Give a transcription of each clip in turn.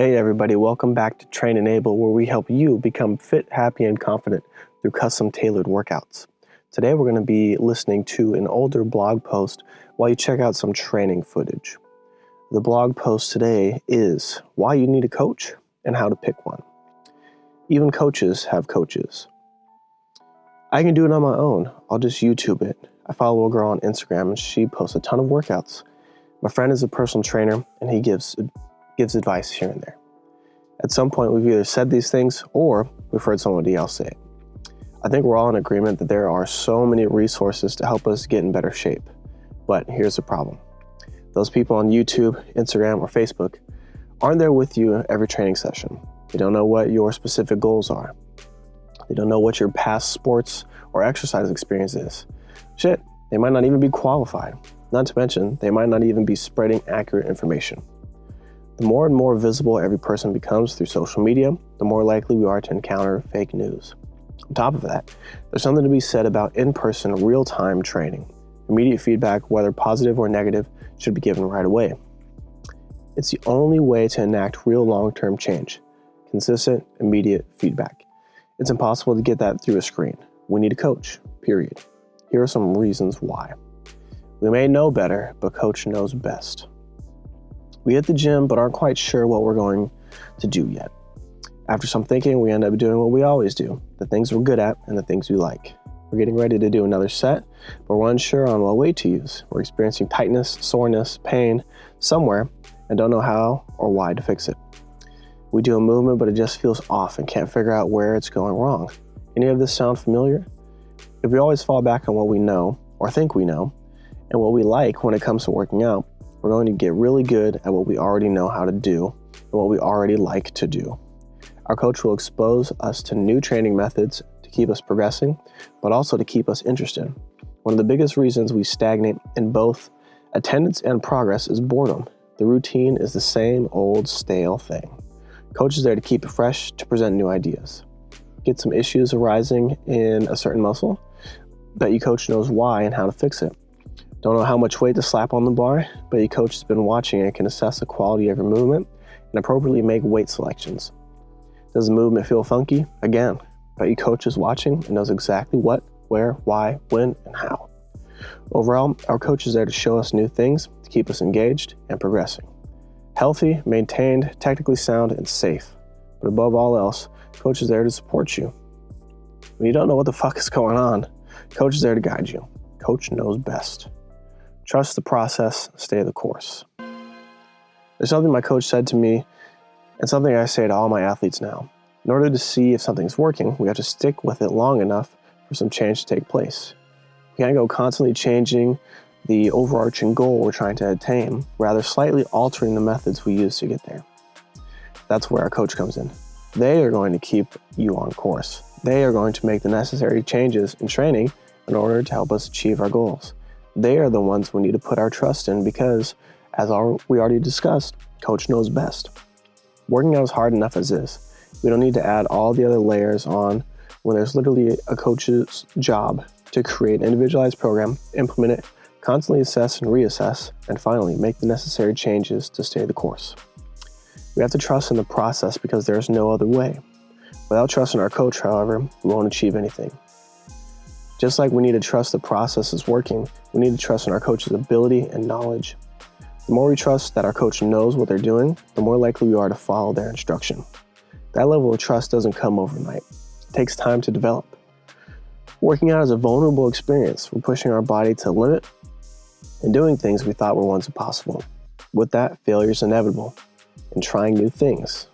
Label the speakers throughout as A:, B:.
A: Hey everybody, welcome back to Train Enable where we help you become fit, happy, and confident through custom tailored workouts. Today we're going to be listening to an older blog post while you check out some training footage. The blog post today is why you need a coach and how to pick one. Even coaches have coaches. I can do it on my own. I'll just YouTube it. I follow a girl on Instagram and she posts a ton of workouts. My friend is a personal trainer and he gives gives advice here and there. At some point, we've either said these things or we've heard somebody else say it. I think we're all in agreement that there are so many resources to help us get in better shape. But here's the problem. Those people on YouTube, Instagram, or Facebook aren't there with you every training session. They don't know what your specific goals are. They don't know what your past sports or exercise experience is. Shit, they might not even be qualified. Not to mention, they might not even be spreading accurate information. The more and more visible every person becomes through social media, the more likely we are to encounter fake news. On top of that, there's something to be said about in-person real-time training. Immediate feedback, whether positive or negative, should be given right away. It's the only way to enact real long-term change. Consistent, immediate feedback. It's impossible to get that through a screen. We need a coach, period. Here are some reasons why. We may know better, but coach knows best. We hit the gym, but aren't quite sure what we're going to do yet. After some thinking, we end up doing what we always do, the things we're good at and the things we like. We're getting ready to do another set, but we're unsure on what weight to use. We're experiencing tightness, soreness, pain somewhere, and don't know how or why to fix it. We do a movement, but it just feels off and can't figure out where it's going wrong. Any of this sound familiar? If we always fall back on what we know, or think we know, and what we like when it comes to working out, we're going to get really good at what we already know how to do and what we already like to do. Our coach will expose us to new training methods to keep us progressing, but also to keep us interested. One of the biggest reasons we stagnate in both attendance and progress is boredom. The routine is the same old stale thing. Coach is there to keep it fresh, to present new ideas. Get some issues arising in a certain muscle, bet your coach knows why and how to fix it. Don't know how much weight to slap on the bar, but your coach has been watching and can assess the quality of your movement and appropriately make weight selections. Does the movement feel funky? Again, but your coach is watching and knows exactly what, where, why, when, and how. Overall, our coach is there to show us new things, to keep us engaged and progressing. Healthy, maintained, technically sound, and safe. But above all else, coach is there to support you. When you don't know what the fuck is going on, coach is there to guide you. Coach knows best. Trust the process, stay the course. There's something my coach said to me and something I say to all my athletes now. In order to see if something's working, we have to stick with it long enough for some change to take place. We can't go constantly changing the overarching goal we're trying to attain, rather slightly altering the methods we use to get there. That's where our coach comes in. They are going to keep you on course. They are going to make the necessary changes in training in order to help us achieve our goals. They are the ones we need to put our trust in because, as we already discussed, coach knows best. Working out is hard enough as is. We don't need to add all the other layers on when there's literally a coach's job to create an individualized program, implement it, constantly assess and reassess, and finally make the necessary changes to stay the course. We have to trust in the process because there's no other way. Without trust in our coach, however, we won't achieve anything. Just like we need to trust the process is working, we need to trust in our coach's ability and knowledge. The more we trust that our coach knows what they're doing, the more likely we are to follow their instruction. That level of trust doesn't come overnight. It takes time to develop. Working out is a vulnerable experience. We're pushing our body to limit and doing things we thought were once impossible. With that, failure is inevitable and trying new things.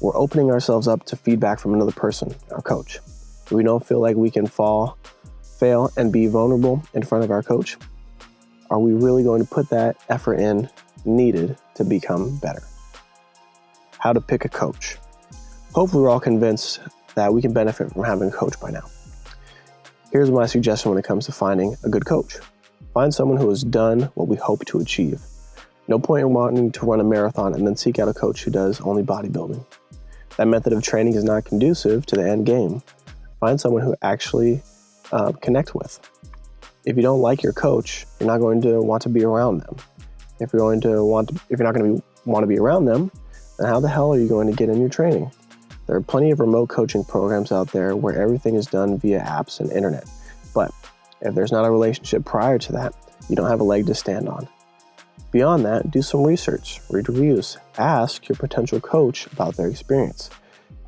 A: We're opening ourselves up to feedback from another person, our coach we don't feel like we can fall, fail, and be vulnerable in front of our coach, are we really going to put that effort in needed to become better? How to pick a coach. Hopefully we're all convinced that we can benefit from having a coach by now. Here's my suggestion when it comes to finding a good coach. Find someone who has done what we hope to achieve. No point in wanting to run a marathon and then seek out a coach who does only bodybuilding. That method of training is not conducive to the end game Find someone who actually uh, connect with. If you don't like your coach, you're not going to want to be around them. If you're going to want, to, if you're not going to be, want to be around them, then how the hell are you going to get in your training? There are plenty of remote coaching programs out there where everything is done via apps and internet. But if there's not a relationship prior to that, you don't have a leg to stand on. Beyond that, do some research, read reviews, ask your potential coach about their experience.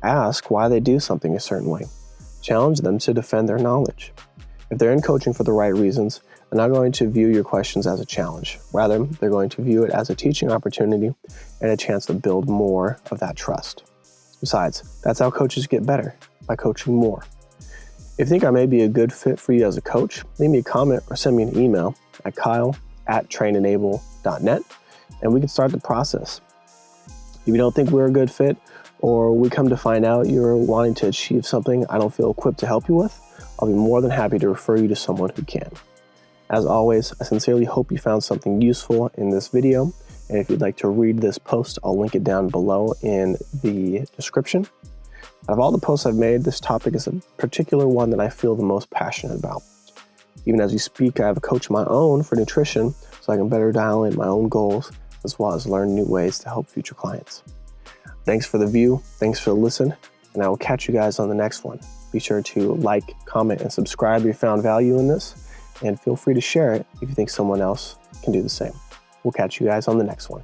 A: Ask why they do something a certain way. Challenge them to defend their knowledge. If they're in coaching for the right reasons, they're not going to view your questions as a challenge. Rather, they're going to view it as a teaching opportunity and a chance to build more of that trust. Besides, that's how coaches get better, by coaching more. If you think I may be a good fit for you as a coach, leave me a comment or send me an email at kyle at trainenable.net and we can start the process. If you don't think we're a good fit or we come to find out you're wanting to achieve something I don't feel equipped to help you with, I'll be more than happy to refer you to someone who can. As always, I sincerely hope you found something useful in this video and if you'd like to read this post, I'll link it down below in the description. Out of all the posts I've made, this topic is a particular one that I feel the most passionate about. Even as we speak, I have a coach of my own for nutrition so I can better dial in my own goals as well as learn new ways to help future clients. Thanks for the view, thanks for the listen, and I will catch you guys on the next one. Be sure to like, comment, and subscribe if you found value in this, and feel free to share it if you think someone else can do the same. We'll catch you guys on the next one.